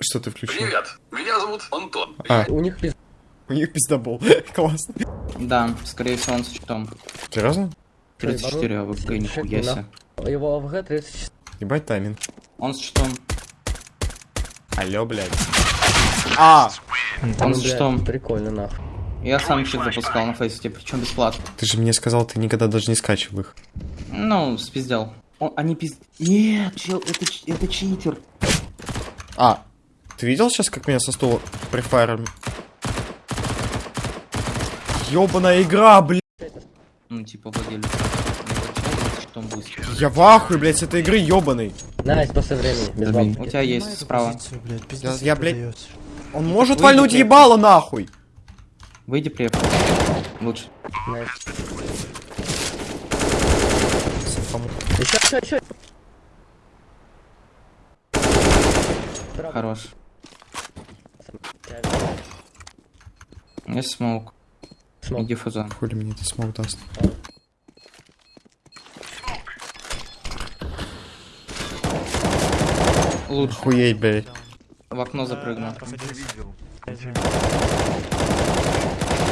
Что ты включил? Привет, меня зовут Антон. А, У них пиз... у них пиздобол. Классно. Да, скорее всего он с читом. Серьезно? 34 АВГ, нихуя себе. Его АВГ 34. Ебать тайминг. Он с читом. Алло, блядь. А, Он Ну, с читом. Прикольно, нахуй. Я сам чит запускал на фейсите, причем бесплатно. ты же мне сказал, ты никогда даже не скачивал их. Ну, спиздел. Он, они пиз... Нет, чел, это, это читер. А, ты видел сейчас, как меня со стула префайром? Ёбаная игра, блядь. Ну, типа, владелец. Ну. Я в ахуе, блядь, с этой игры ёбаный. Найс, после времени. Без бабки. У тебя есть справа. Я, я, блядь, он может Выйди, вальнуть блядь. ебало нахуй. Выйди преп. Лучше. Nice. Еще, еще, еще. Хорош. Есть smoke. Smoke. И дефуза. Хули мне это smoke даст. Лучше. Охуеть, блядь. В окно запрыгнул.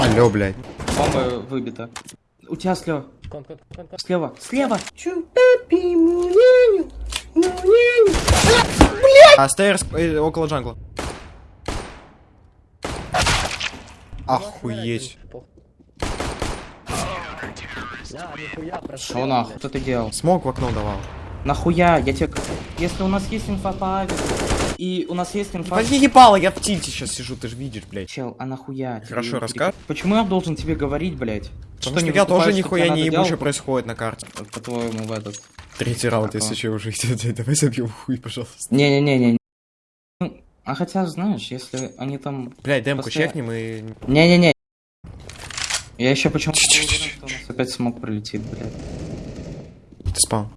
Алло, блядь. Бомба выбита. У тебя слева. Кон, кон, кон, кон. Слева. Слева. А, стейрс э, около джангла. Охуеть. Шо нахуй? Что ты делал? Смог в окно давал. Нахуя? Я тебе... Если у нас есть инфа по авику, и у нас есть инфа... Возьми ебало, я в тильте сейчас сижу, ты же видишь, блядь. Чел, а нахуя? Хорошо, рассказ. перек- Почему я должен тебе говорить, блядь? Потому что не я тоже что нихуя не ебу, что происходит на карте. По-твоему, в этот... Третий раунд, если что, уже идет. Давай забьем хуй, пожалуйста. Не-не-не-не. А хотя, знаешь, если они там... Блядь, демку После- чекнем и... Не-не-не. Я еще почему-то у нас опять смог пролетит, блядь. Ты спал.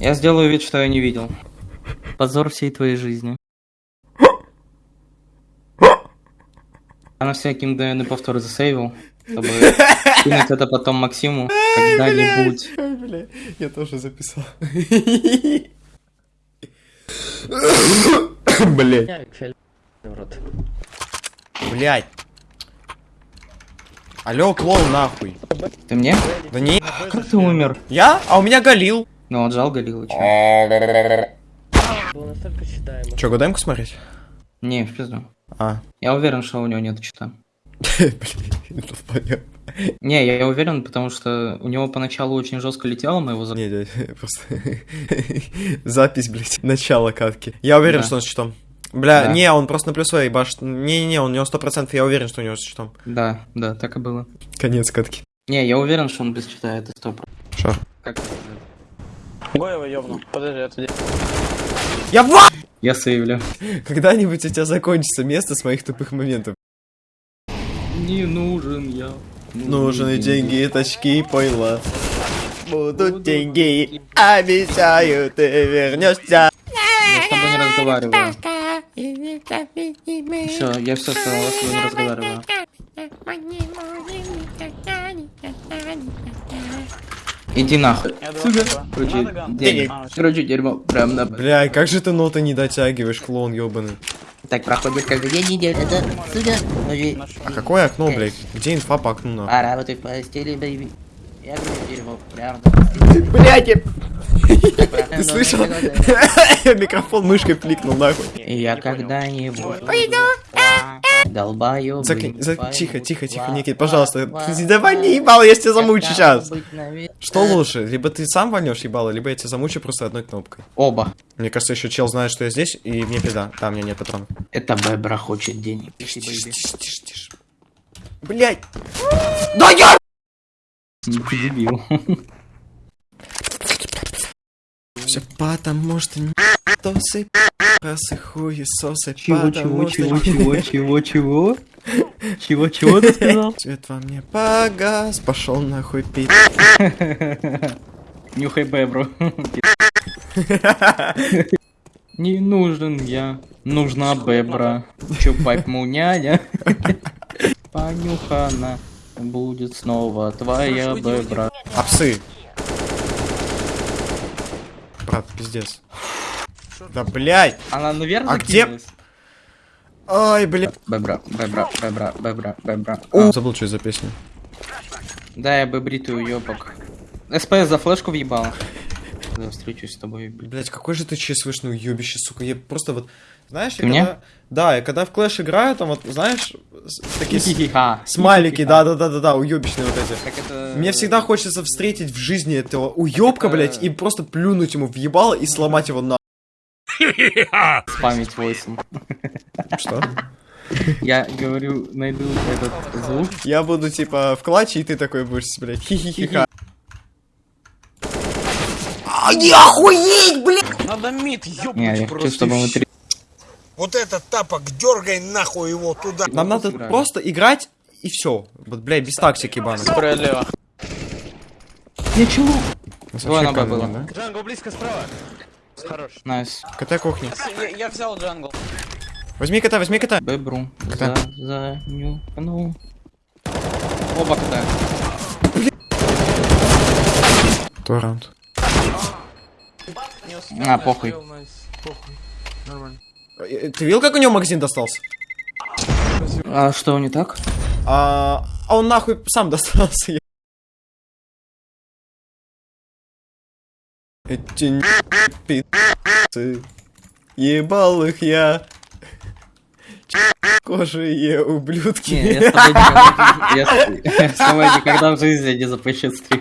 Я сделаю вид, что я не видел. Позор всей твоей жизни. Я на всякий мгновенный повтор засейвил, чтобы кинуть это потом Максиму когда-нибудь. Бля, я тоже записал. Блять. Блять. Алло, клоун, нахуй. Ты мне? Да не, Как ты умер? я? А у меня Галил. Ну, он жал считаемо. Че, годемку смотреть? Не, в пизду. А. Я уверен, что у него нет чита. Блин, это понятно. Не, я уверен, потому что у него поначалу очень жестко летело, мы его за... Не, дядь, просто запись, блядь, начало катки. Я уверен, Да. что он с щитом. Бля, Да. не, он просто на плюсовой ебашит. Не-не-не, он у него 100%, я уверен, что у него с щитом. Да, да, так и было. Конец катки. Не, я уверен, что он без чита, это стоп. Шо? Как это? Гоева ёбну. Подожди, отойди. Я в... Я сейвлю. Когда-нибудь у тебя закончится место с моих тупых моментов. Не нужен я. Нужны деньги, тачки и пойло. Будут деньги, обещаю, ты вернешься. Я с тобой не разговариваю. Все, я все сказал, я с тобой не разговариваю. Иди нахуй. Сука. Короче. А, Короче, дерьмо. Прям на... Бля, как же ты ноты не дотягиваешь, клоун ебаный. Так проходит каждый день недели, это сюда. наш- А какое окно, блядь? Где инфа по окну, нахуй? А работай в постели, бэйби. Я говорю, дерьмо, прям на постели. Блядь, Ты слышал? Микрофон мышкой кликнул, нахуй. Я когда-нибудь пойду. Долбаю. Закинь, за- Тихо, тихо, тихо, Никит, пожалуйста. Ты Давай не ебало, я тебя замучу сейчас. Что лучше? Либо ты сам вольнешь ебало, либо я тебя замучу просто одной кнопкой. Оба. Мне кажется, еще чел знает, что я здесь, и мне пизда. Да, у меня нет патронов. Это Бебра хочет денег. Тише, тише, тише, тише. Блять! Да я! Ты дебил. Все потому что не тосы, просы хуесосы, Чего, чего, потому что чего, чего, чего, чего? Чего, чего ты сказал? Цвет во мне погас, пошел нахуй пить. Нюхай Бебру. Не нужен я, нужна Бебра. Чупать муняня. Понюхана будет снова твоя Бебра. А псы? брат, пиздец. Да, блядь. Она наверх А где-? Ай, блядь. Бебра, бебра, бебра, бебра, бебра. О, забыл, что за песня. Да, я бебритую уёбок. СПС за флешку въебала. Я встречусь с тобой, блядь. Блять, какой же ты ЧСВшный уебище, сука. Я просто вот... Знаешь, я когда... Да, я когда в Clash играю, там вот, знаешь, такие Хи-хи-ха. смайлики, да-да-да-да-да, уебищные вот эти. Мне всегда хочется встретить в жизни этого уебка, блять, и просто плюнуть ему в ебало и сломать его на... спамить войсом. Что? Я говорю, найду этот звук. Я буду, типа, в клатче, и ты такой будешь, блядь, хи-хи-хи-ха. А, не охуеть, блядь! Надо мид, ёбнуть я хочу, просто. чтобы мы три... Вот этот тапок, дергай нахуй его туда. Нам надо просто играть, и все. Вот, блядь, без тактики. Ничего. У нас Двое вообще на было. нет, Джангл близко справа. Хорош. Найс. КТ кухня. Я, я взял джангл. Возьми кота, возьми кота. Бебру. Кто? За, за, ню, ну. Оба кота. Второй раунд. А, похуй. Э, Ты видел, как у него магазин достался? А что не так? А, а он нахуй сам достался. Эти пи***цы, ебал их я. Кожие ублюдки. Не, я с тобой никогда в жизни не запущу стрим.